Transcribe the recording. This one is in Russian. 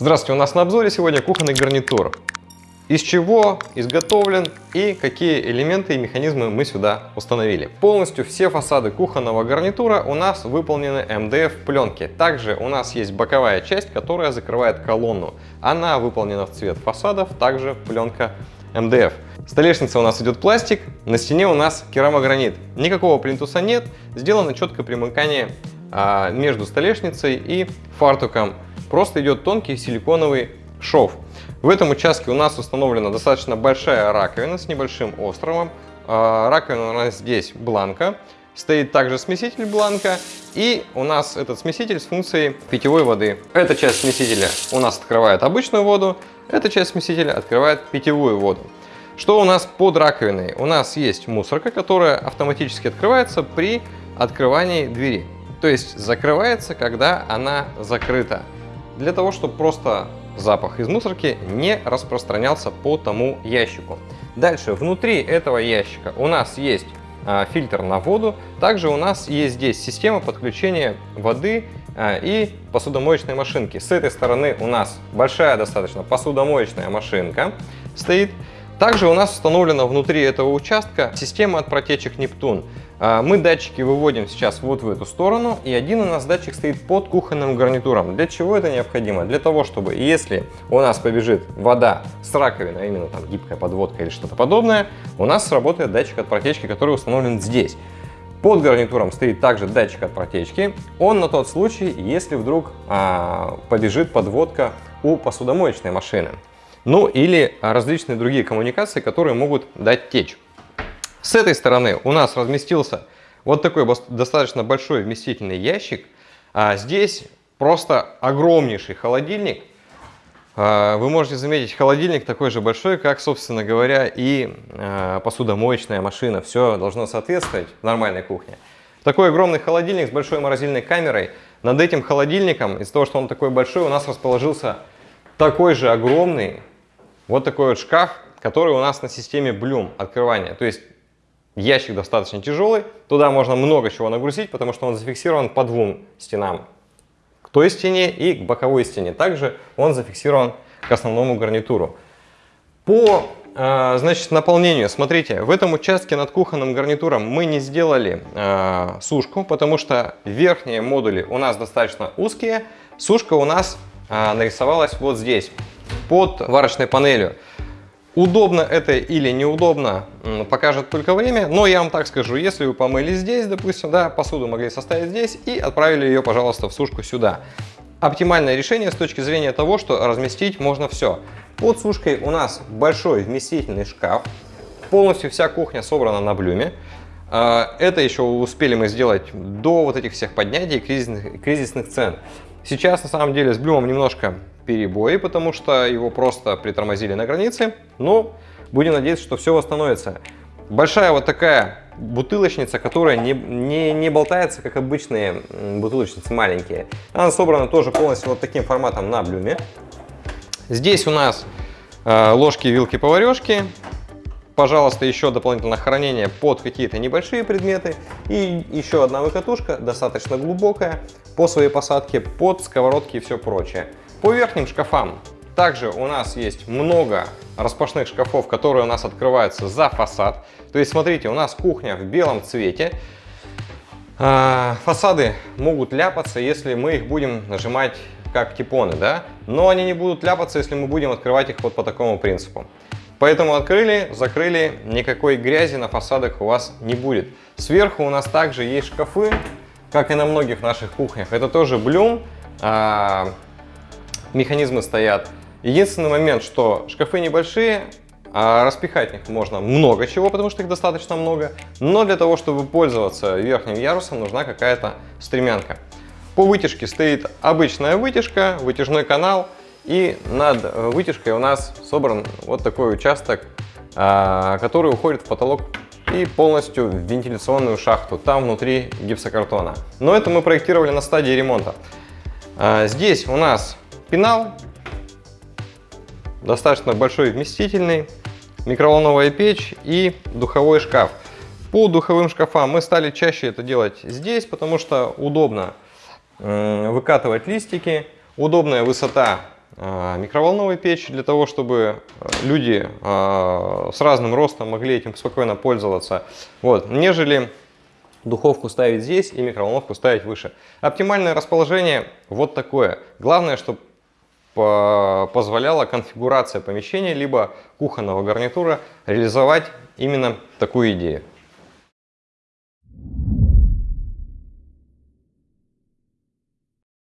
Здравствуйте, у нас на обзоре сегодня кухонный гарнитур. Из чего изготовлен и какие элементы и механизмы мы сюда установили. Полностью все фасады кухонного гарнитура у нас выполнены МДФ пленки. Также у нас есть боковая часть, которая закрывает колонну. Она выполнена в цвет фасадов, также пленка МДФ. Столешница у нас идет пластик, на стене у нас керамогранит. Никакого плинтуса нет, сделано четкое примыкание а, между столешницей и фартуком. Просто идет тонкий силиконовый шов. В этом участке у нас установлена достаточно большая раковина с небольшим островом. А, раковина у нас здесь бланка. Стоит также смеситель бланка. И у нас этот смеситель с функцией питьевой воды. Эта часть смесителя у нас открывает обычную воду. Эта часть смесителя открывает питьевую воду. Что у нас под раковиной? У нас есть мусорка, которая автоматически открывается при открывании двери. То есть закрывается, когда она закрыта. Для того, чтобы просто запах из мусорки не распространялся по тому ящику. Дальше, внутри этого ящика у нас есть а, фильтр на воду. Также у нас есть здесь система подключения воды а, и посудомоечной машинки. С этой стороны у нас большая достаточно посудомоечная машинка стоит. Также у нас установлена внутри этого участка система от протечек Нептун. А, мы датчики выводим сейчас вот в эту сторону, и один у нас датчик стоит под кухонным гарнитуром. Для чего это необходимо? Для того, чтобы если у нас побежит вода с раковины, а именно там гибкая подводка или что-то подобное, у нас сработает датчик от протечки, который установлен здесь. Под гарнитуром стоит также датчик от протечки. Он на тот случай, если вдруг а, побежит подводка у посудомоечной машины ну или различные другие коммуникации, которые могут дать течь. С этой стороны у нас разместился вот такой достаточно большой вместительный ящик. А здесь просто огромнейший холодильник. А, вы можете заметить, холодильник такой же большой, как, собственно говоря, и а, посудомоечная машина. Все должно соответствовать нормальной кухне. Такой огромный холодильник с большой морозильной камерой. Над этим холодильником, из-за того, что он такой большой, у нас расположился такой же огромный вот такой вот шкаф, который у нас на системе Bloom открывания. То есть ящик достаточно тяжелый, туда можно много чего нагрузить, потому что он зафиксирован по двум стенам. К той стене и к боковой стене. Также он зафиксирован к основному гарнитуру. По э, значит, наполнению, смотрите, в этом участке над кухонным гарнитуром мы не сделали э, сушку, потому что верхние модули у нас достаточно узкие. Сушка у нас э, нарисовалась вот здесь под варочной панелью. Удобно это или неудобно, покажет только время, но я вам так скажу, если вы помыли здесь, допустим, да, посуду могли составить здесь и отправили ее, пожалуйста, в сушку сюда. Оптимальное решение с точки зрения того, что разместить можно все. Под сушкой у нас большой вместительный шкаф, полностью вся кухня собрана на блюме. А, это еще успели мы сделать до вот этих всех поднятий кризисных, кризисных цен. Сейчас на самом деле с блюмом немножко перебои, потому что его просто притормозили на границе. Но будем надеяться, что все восстановится. Большая вот такая бутылочница, которая не, не, не болтается, как обычные бутылочницы маленькие. Она собрана тоже полностью вот таким форматом на блюме. Здесь у нас э, ложки, вилки, поварешки. Пожалуйста, еще дополнительное хранение под какие-то небольшие предметы. И еще одна выкатушка, достаточно глубокая, по своей посадке, под сковородки и все прочее. По верхним шкафам также у нас есть много распашных шкафов, которые у нас открываются за фасад. То есть, смотрите, у нас кухня в белом цвете. А, фасады могут ляпаться, если мы их будем нажимать как типоны, да? Но они не будут ляпаться, если мы будем открывать их вот по такому принципу. Поэтому открыли, закрыли, никакой грязи на фасадах у вас не будет. Сверху у нас также есть шкафы, как и на многих наших кухнях. Это тоже блюм. Механизмы стоят. Единственный момент, что шкафы небольшие, а распихать в них можно много чего, потому что их достаточно много. Но для того, чтобы пользоваться верхним ярусом, нужна какая-то стремянка. По вытяжке стоит обычная вытяжка, вытяжной канал. И над вытяжкой у нас собран вот такой участок, а, который уходит в потолок и полностью в вентиляционную шахту. Там внутри гипсокартона. Но это мы проектировали на стадии ремонта. А, здесь у нас пенал, достаточно большой вместительный, микроволновая печь и духовой шкаф. По духовым шкафам мы стали чаще это делать здесь, потому что удобно э, выкатывать листики, удобная высота э, микроволновой печи для того, чтобы э, люди с разным ростом могли этим спокойно пользоваться, вот, нежели духовку ставить здесь и микроволновку ставить выше. Оптимальное расположение вот такое. Главное, чтобы позволяла конфигурация помещения либо кухонного гарнитура реализовать именно такую идею.